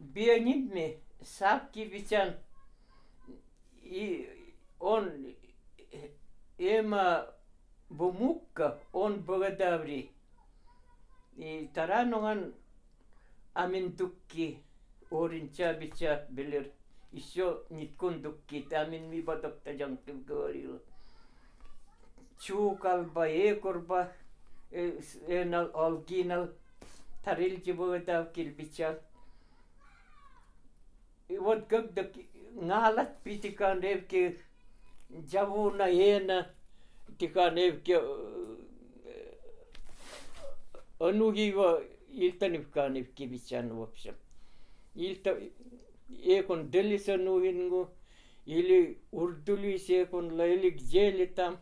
бианидме сапки битян и он эма бумукка он богодаври и тарануган аминтукки оринча бича белер еще ниткун дукки тамин ми батокта жанкып говорила чукалба экурба энал алгинал тарилчи богодав килбичал и Вот когда ngalат pitikan evke javuna ena tikan evke анугива илтанивкан евкивичан в общем. Илта екон делисануингу или урдулисекон или где-ли там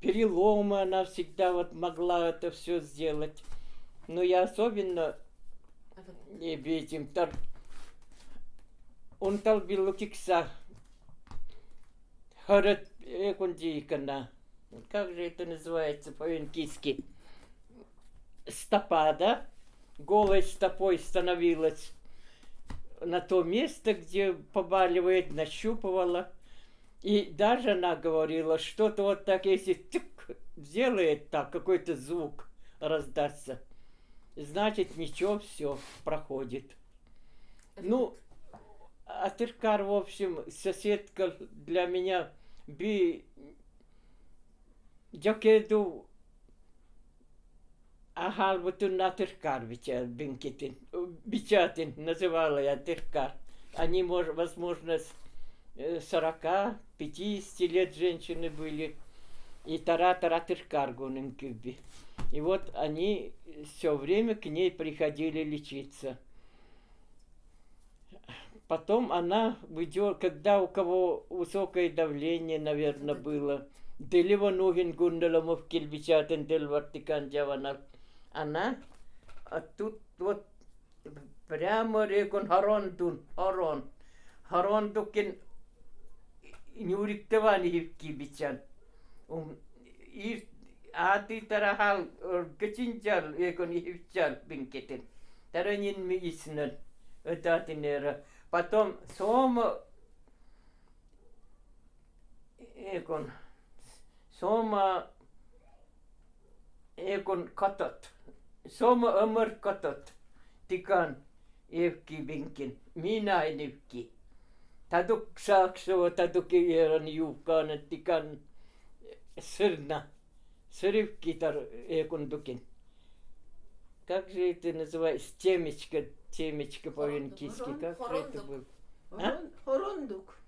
переломы она всегда вот могла это все сделать. Но я особенно не этим он talvilla kiksa харат экундикана. Как же это называется по-инкийски? Стопа, да? Голой стопой становилась на то место, где побаливает, нащупывала. И даже она говорила, что-то вот так, если тык, сделает так, какой-то звук раздастся, значит, ничего, все проходит. Ну, Атыркар, в общем, соседка для меня би Джокеду Ахал бутун Атыркар бинкетин, бичатин называла я Атыркар. Они, возможно, с 40-50 лет женщины были. И тара-тара Тыркар гунын И вот они все время к ней приходили лечиться. Потом она выйдет, когда у кого высокое давление, наверное, было. Делива нугин гундаламов кельбичатен дел вартикан джаванал. Она, а тут вот прямо рекон харонтун, харон. Харон тукин нюриктавани кибичан. И ати тарахал качинчал экон ивчал бинкетен. Таранин ми иснен. Этатинера. Потом Сома Ekon Soma Ekon katot. Soma ömör katot. Tikan evki vinkin. Minä en evki. Taduk saakso taduk eran juukaan tikan sırna. Срывки тар экон дукин. Как же это называется? Темечка темечко по-венкийски. Как же это было? А? Хорондук.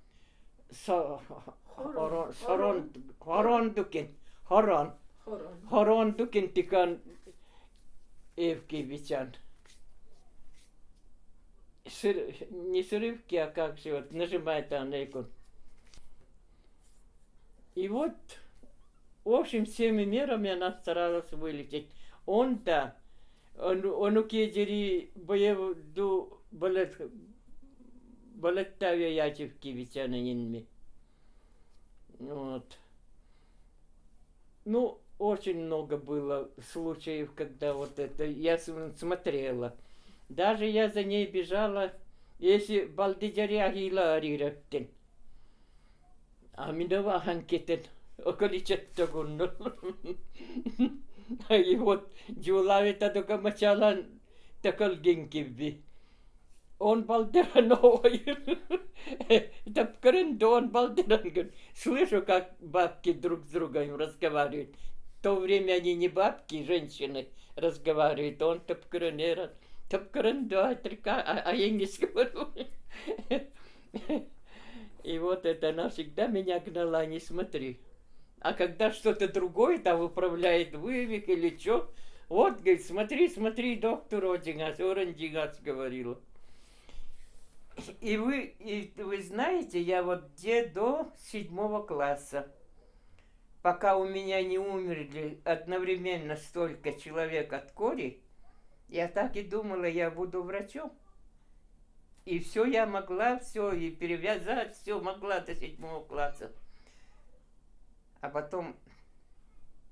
Хорондукин. Хорон. Хорондукин тикан Евгевичан. Не срывки, а как же вот нажимает она икон. И вот, в общем, всеми мерами она старалась вылететь. Он-то onu kiederi boyevu балет балеттавя Ячевкевича на Нинме. Вот. Ну, очень много было случаев, когда вот это я смотрела. Даже я за ней бежала, если балдиджаряхила арирактен. А минова ханкетен околичетто гуннул. Вот только мачалан такал генкивби. Он балдеран ой. Тапкарен он балдеран. Слышу, как бабки друг с другом разговаривают. В то время они не бабки, женщины разговаривают. Он тапкаренеран. Тапкарен да, а, а я не говорю. И вот это она всегда меня гнала, не смотри. А когда что-то другое там управляет вывик или что, вот, говорит, смотри, смотри, доктор Одингас, Орандигас говорила. И вы, и вы знаете, я вот где до седьмого класса, пока у меня не умерли одновременно столько человек от кори, я так и думала, я буду врачом. И все я могла, все, и перевязать, все могла до седьмого класса а потом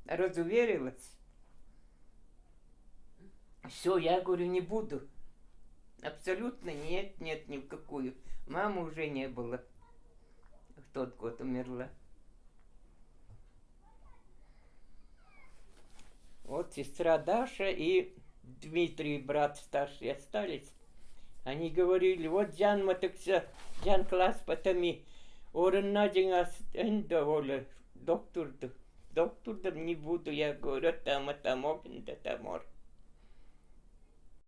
разуверилась. Все, я говорю, не буду. Абсолютно нет, нет, ни в какую. Мамы уже не было. В тот год умерла. Вот сестра Даша и Дмитрий, брат старший, остались. Они говорили, вот Джан Матакса, Джан класс потами, орын энда оля, доктор, доктор не буду, я говорю, там, там, там, там,